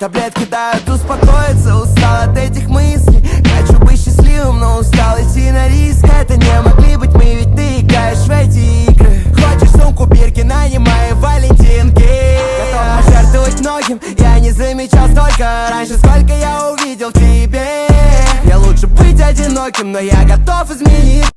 Таблетки дают успокоиться. Устал от этих мыслей. Хочу быть счастливым, но устал идти на риск. Это не могли быть мы, ведь ты играешь в эти игры. Хочешь сумку бирки, нанимай валентинки. Готов пожертвовать многим. Я не замечал столько раньше Сколько я увидел в тебе Я лучше быть одиноким, но я готов изменить.